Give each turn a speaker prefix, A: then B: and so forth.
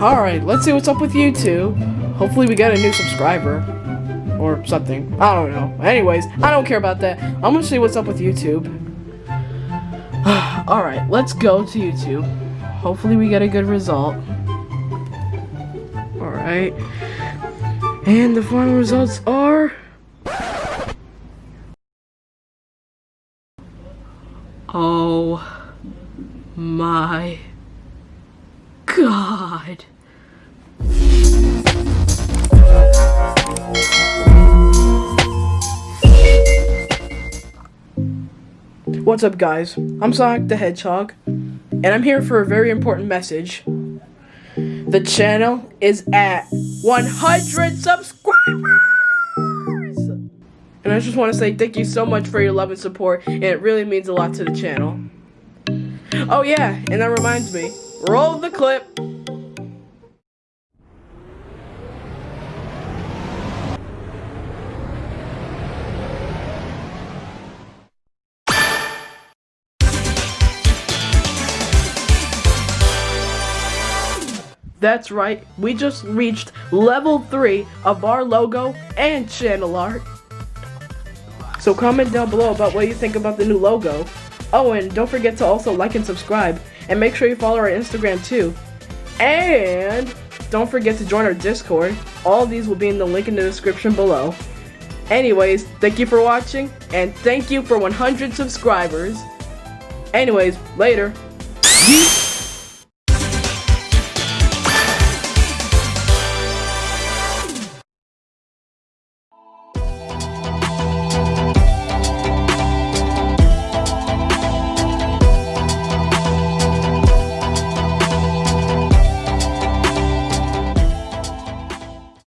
A: Alright, let's see what's up with YouTube. Hopefully we get a new subscriber. Or something. I don't know. Anyways, I don't care about that. I'm gonna see what's up with YouTube. Alright, let's go to YouTube. Hopefully we get a good result. Alright. And the final results are... Oh my god. What's up guys? I'm Sonic the Hedgehog and I'm here for a very important message. The channel is at 100 subscribers! And I just want to say thank you so much for your love and support and it really means a lot to the channel. Oh yeah, and that reminds me, roll the clip. That's right, we just reached level 3 of our logo and channel art. So comment down below about what you think about the new logo. Oh, and don't forget to also like and subscribe, and make sure you follow our Instagram too. And don't forget to join our Discord. All these will be in the link in the description below. Anyways, thank you for watching, and thank you for 100 subscribers. Anyways, later. Yeet.